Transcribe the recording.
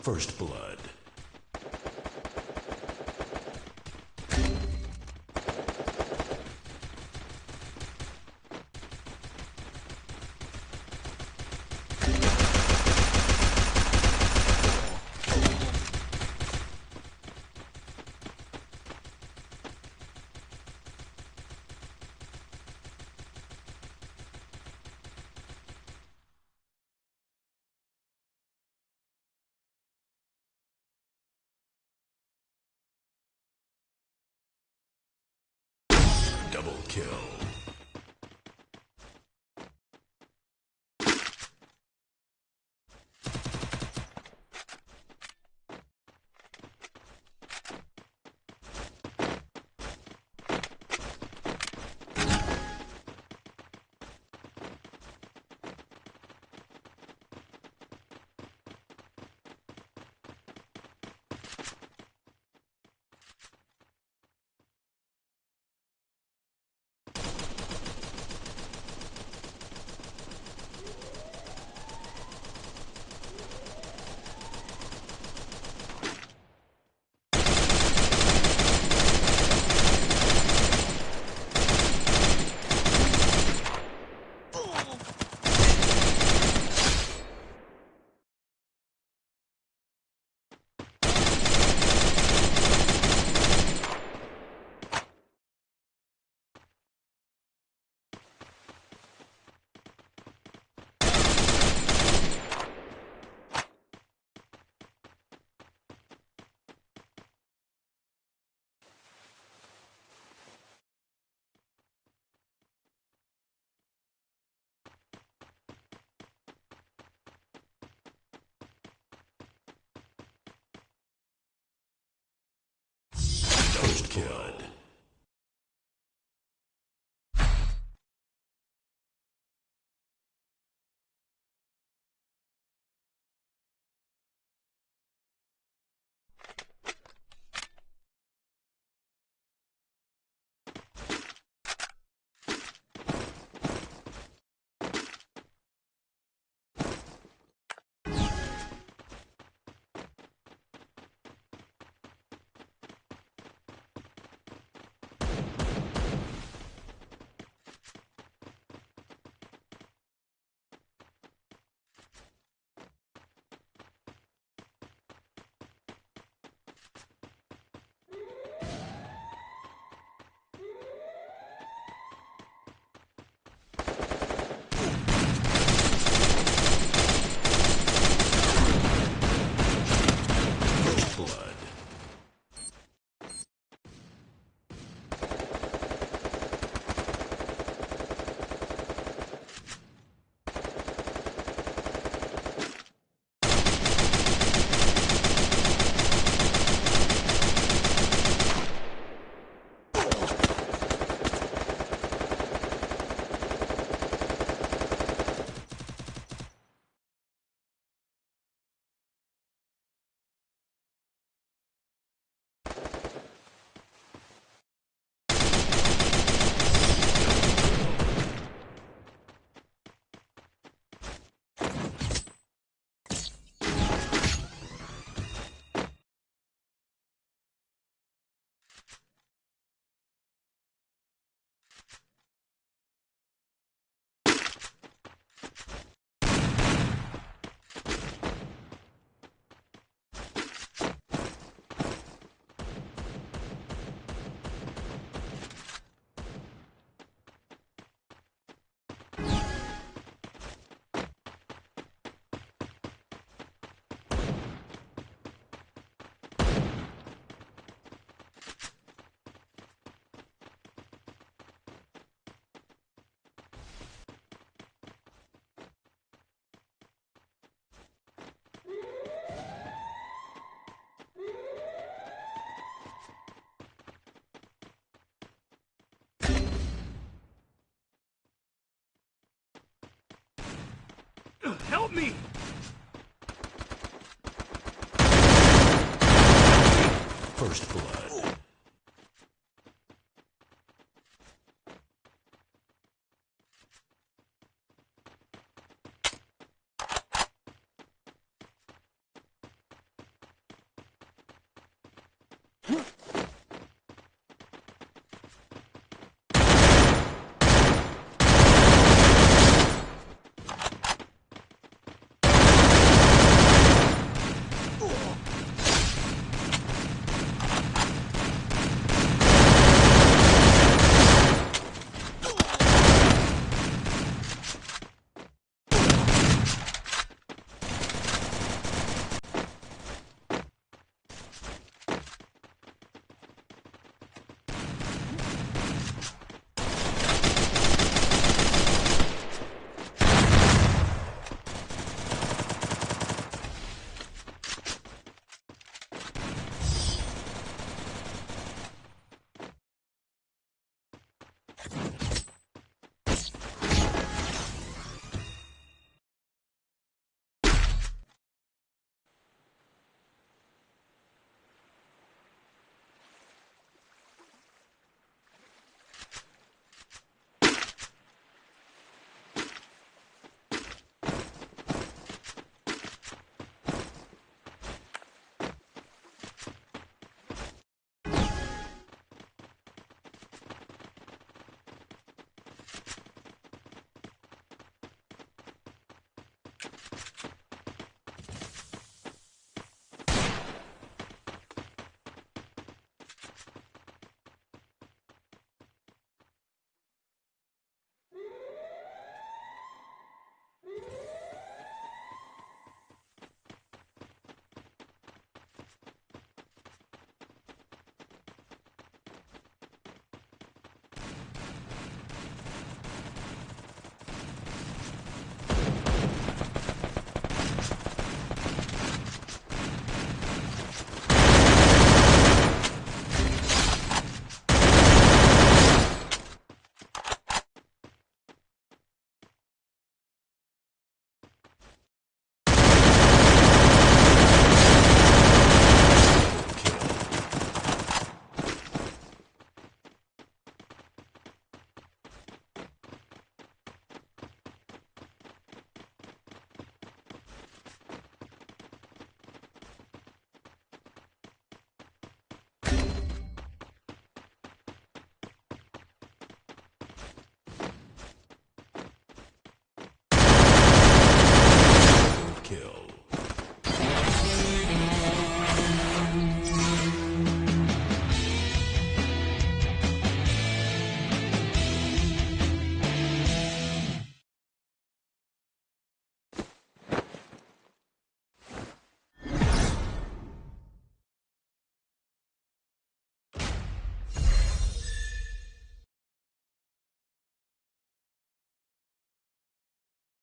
First Blood. Double kill. First Help me! First Blood.